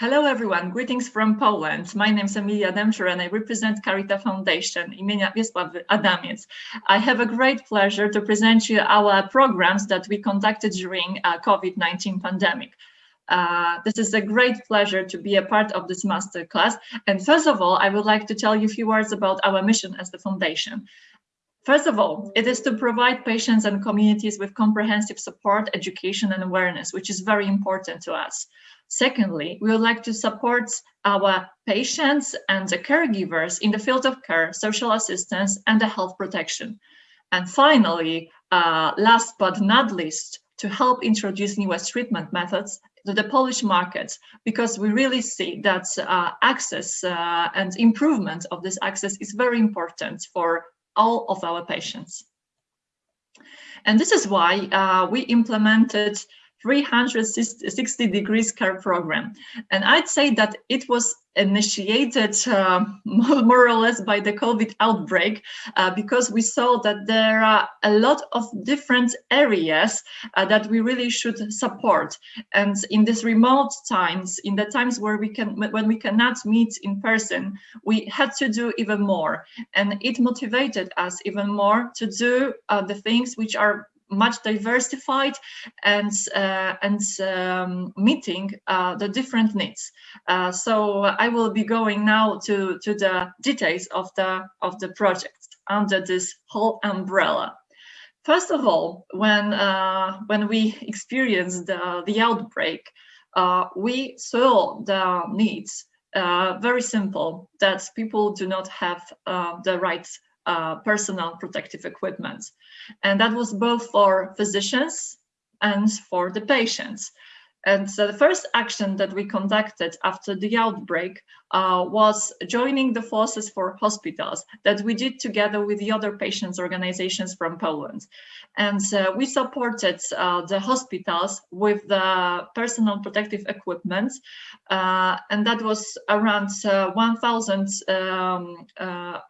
Hello everyone, greetings from Poland. My name is Emilia Demczur and I represent Carita Foundation imienia Wiesław Adamiec. I have a great pleasure to present you our programs that we conducted during uh, COVID-19 pandemic. Uh, this is a great pleasure to be a part of this masterclass. And first of all, I would like to tell you a few words about our mission as the foundation. First of all, it is to provide patients and communities with comprehensive support, education and awareness, which is very important to us. Secondly, we would like to support our patients and the caregivers in the field of care, social assistance, and the health protection. And finally, uh, last but not least, to help introduce newest treatment methods to the Polish market, because we really see that uh, access uh, and improvement of this access is very important for all of our patients. And this is why uh, we implemented 360 degrees care program. And I'd say that it was initiated uh, more or less by the COVID outbreak uh, because we saw that there are a lot of different areas uh, that we really should support. And in these remote times, in the times where we can, when we cannot meet in person, we had to do even more. And it motivated us even more to do uh, the things which are much diversified and uh, and um, meeting uh, the different needs. Uh, so I will be going now to to the details of the of the project under this whole umbrella. First of all, when uh, when we experienced the the outbreak, uh, we saw the needs. Uh, very simple that people do not have the right uh, personal protective equipment. And that was both for physicians and for the patients. And so the first action that we conducted after the outbreak uh, was joining the forces for hospitals that we did together with the other patients organizations from Poland. And uh, we supported uh, the hospitals with the personal protective equipment. Uh, and that was around uh, 1,000, um,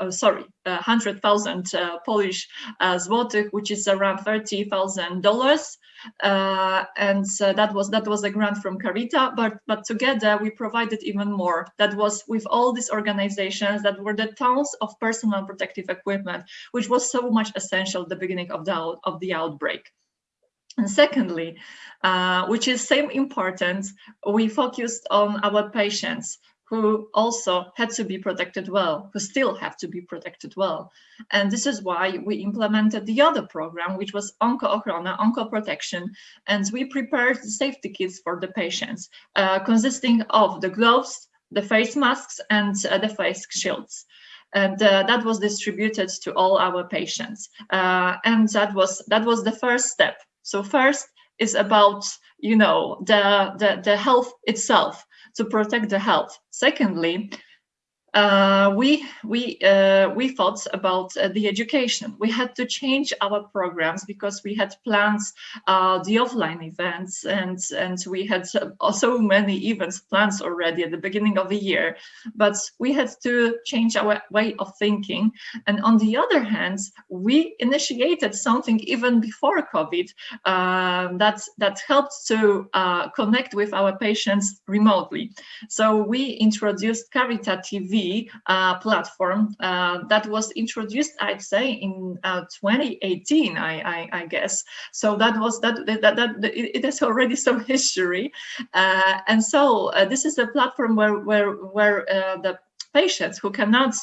oh, sorry, 100,000 Polish złotych, which is around $30,000. Uh, and that was that was a grant from Carita, but but together we provided even more. That was with all these organizations that were the tons of personal protective equipment, which was so much essential at the beginning of the of the outbreak. And secondly, uh, which is same importance, we focused on our patients who also had to be protected well, who still have to be protected well. And this is why we implemented the other program, which was Onco Ochrona, Onco Protection, and we prepared safety kits for the patients, uh, consisting of the gloves, the face masks, and uh, the face shields. And uh, that was distributed to all our patients. Uh, and that was that was the first step. So first is about you know the the, the health itself to protect the health. Secondly, uh, we we uh, we thought about uh, the education. We had to change our programs because we had plans uh, the offline events and and we had so many events plans already at the beginning of the year. But we had to change our way of thinking. And on the other hand, we initiated something even before COVID um, that that helped to uh, connect with our patients remotely. So we introduced Carita TV uh, platform uh, that was introduced, I'd say, in uh, 2018, I, I, I, guess. So that was that that, that, that it has already some history, and so this is a platform where where where the patients who cannot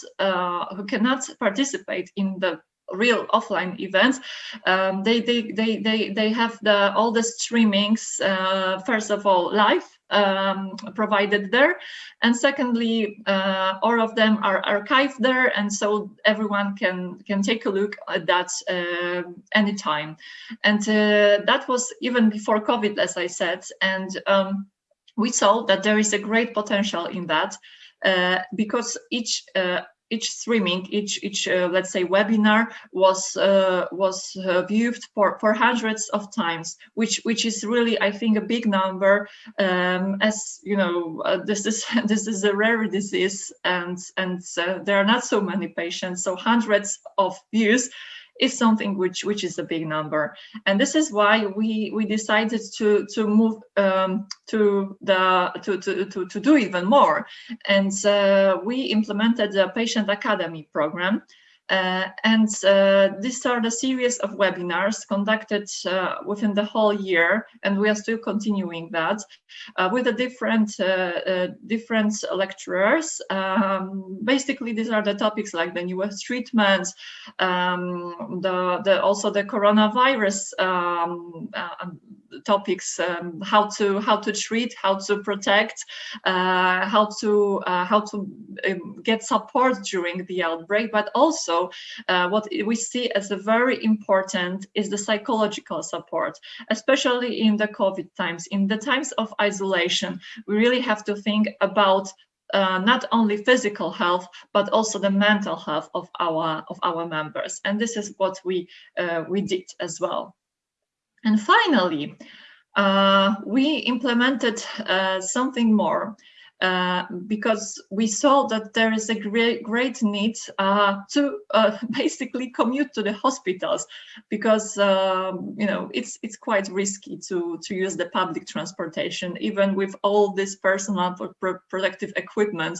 who cannot participate in the real offline events um, they, they they they they have the all the streamings uh, first of all live um, provided there. And secondly, uh, all of them are archived there, and so everyone can can take a look at that uh, anytime. And uh, that was even before COVID, as I said, and um, we saw that there is a great potential in that uh, because each uh, each streaming, each each uh, let's say webinar was uh, was uh, viewed for for hundreds of times, which which is really I think a big number. Um, as you know, uh, this is this is a rare disease, and and uh, there are not so many patients, so hundreds of views is something which which is a big number. And this is why we we decided to to move um, to the to, to to to do even more. And uh, we implemented a patient academy program uh, and uh, these are the series of webinars conducted uh, within the whole year, and we are still continuing that uh, with the different uh, uh, different lecturers. Um, basically, these are the topics like the newest treatments, um, the, the also the coronavirus um, topics um, how to how to treat how to protect uh, how to uh, how to um, get support during the outbreak but also uh, what we see as a very important is the psychological support especially in the covid times. In the times of isolation we really have to think about uh, not only physical health but also the mental health of our of our members. And this is what we uh, we did as well and finally, uh, we implemented uh, something more uh, because we saw that there is a great, great need uh, to uh, basically commute to the hospitals because um, you know it's it's quite risky to to use the public transportation even with all this personal protective equipment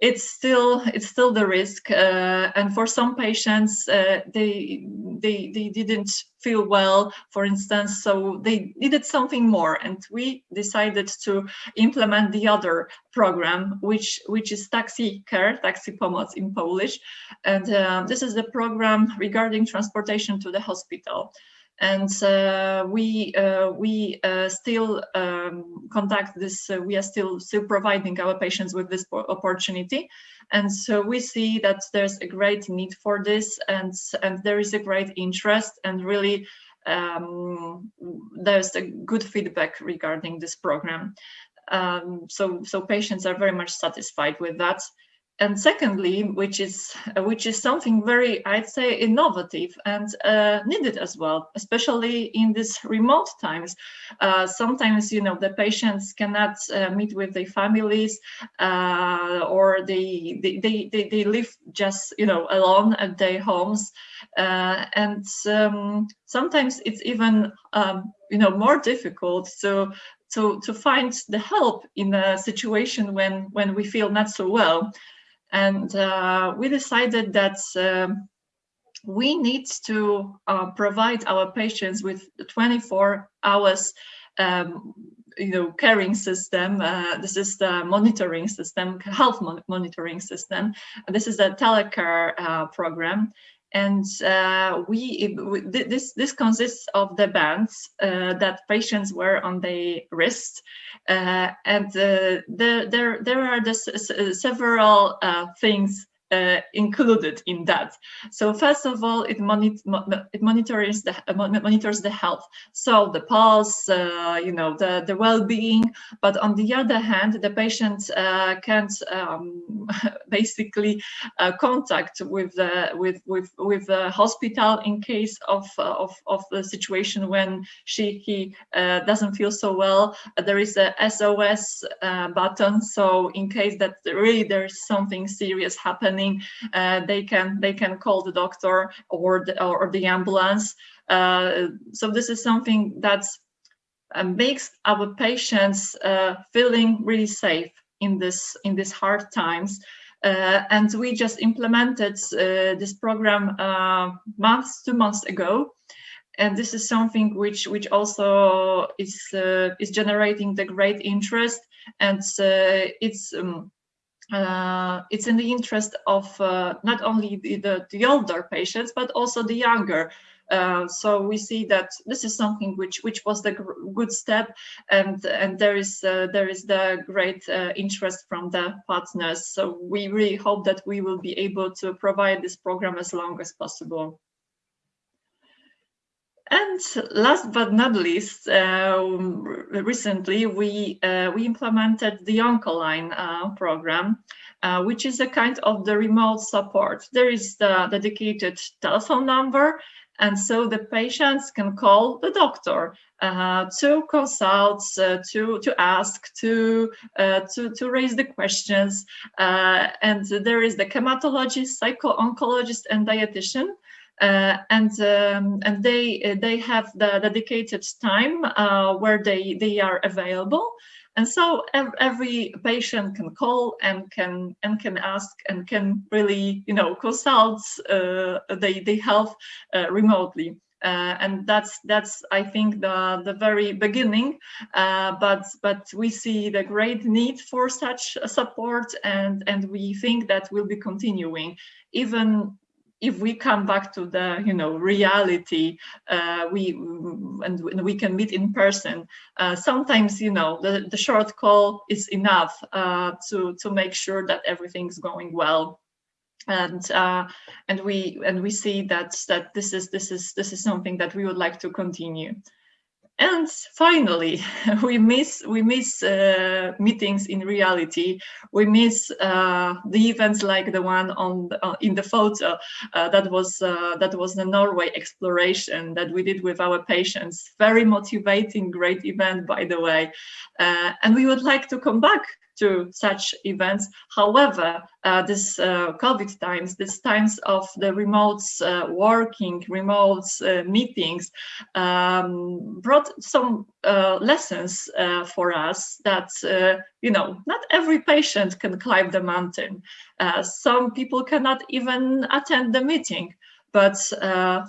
it's still it's still the risk uh, and for some patients uh, they they they didn't feel well for instance so they needed something more and we decided to implement the other program which which is taxi care taxi pomoc in polish and uh, this is the program regarding transportation to the hospital and uh, we uh, we uh, still um, conduct this. Uh, we are still still providing our patients with this opportunity, and so we see that there's a great need for this, and and there is a great interest, and really um, there's a good feedback regarding this program. Um, so so patients are very much satisfied with that and secondly, which is which is something very, I'd say, innovative and uh, needed as well, especially in these remote times. Uh, sometimes, you know, the patients cannot uh, meet with their families, uh, or they, they they, they they live just you know alone at their homes, uh, and um, sometimes it's even um, you know more difficult to to to find the help in a situation when when we feel not so well. And uh, we decided that um, we need to uh, provide our patients with 24 hours um, you know, caring system. Uh, this is the monitoring system, health mon monitoring system. This is a telecare uh, program and uh, we this this consists of the bands uh, that patients wear on their wrist uh, and uh, there there there are the several uh, things uh, included in that. So first of all, it, it monitors the uh, monitors the health, so the pulse, uh, you know, the the well-being. But on the other hand, the patient uh, can't um, basically uh, contact with the with with with the hospital in case of uh, of of the situation when she he doesn't feel so well. there is a SOS button, so in case that really there's something serious happening happening, uh, they can they can call the doctor or the, or the ambulance. Uh, so this is something that uh, makes our patients uh, feeling really safe in this in these hard times. Uh, and we just implemented uh, this program months, two months ago and this is something which which also is uh, is generating the great interest and uh, it's um, uh, it's in the interest of uh, not only the, the, the, older patients, but also the younger. Uh, so we see that this is something which which was the good step, and and there is uh, there is the great uh, interest from the partners. So we really hope that we will be able to provide this program as long as possible. And last but not least, uh, recently we uh, we implemented the Oncoline uh, program, uh, which is a kind of the remote support. There is the dedicated telephone number, and so the patients can call the doctor uh, to consult, uh, to to ask, to to to raise the questions. and there is the hematologist, psycho-oncologist, and dietitian uh, and um, and they they have the dedicated time uh, where they they are available and so every patient can call and can and can ask and can really you know consult uh, the the health uh, remotely uh, and that's that's I think the the very beginning. Uh, but but we see the great need for such support, and and we think that will be continuing even if we come back to the you know reality uh, we and we can meet in person uh, sometimes you know the, the short call is enough uh, to to make sure that everything's going well. And uh, and we and we see that that this is this is this is something that we would like to continue and finally, we miss we miss uh, meetings in reality. We miss uh, the events like the one on uh, in the photo uh, that was uh, that was the Norway exploration that we did with our patients. Very motivating, great event, by the way. Uh, and we would like to come back to such events. However, uh, this uh, COVID times, these times of the remote uh, working, remote uh, meetings, um, brought some uh, lessons uh, for us that, you know, not every patient can climb the mountain. some people cannot even attend the meeting. But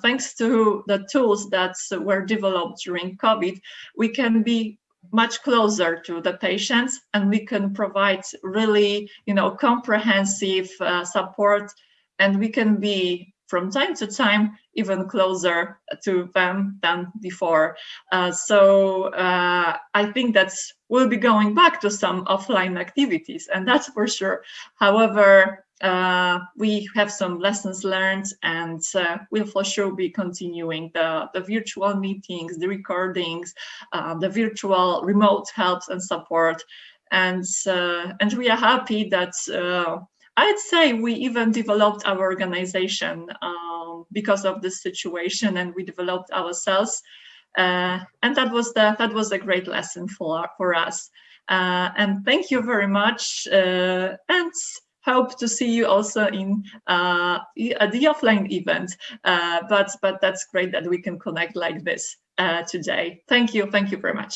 thanks to the tools that were developed during COVID, we can be much closer to the patients and we can provide really you know comprehensive uh, support and we can be from time to time even closer to them than before. Uh, so uh, i think that's we'll be going back to some offline activities and that's for sure. However uh, we have some lessons learned and uh, we'll for sure be continuing the, the virtual meetings, the recordings, uh, the virtual remote helps and support. And, uh, and we are happy that uh, I'd say we even developed our organization um, because of this situation and we developed ourselves. And that was the, that was a great lesson for, for us. and thank you very much. and hope to see you also in uh, the offline event. Uh, but but that's great that we can connect like this uh, today. Thank you. Thank you very much.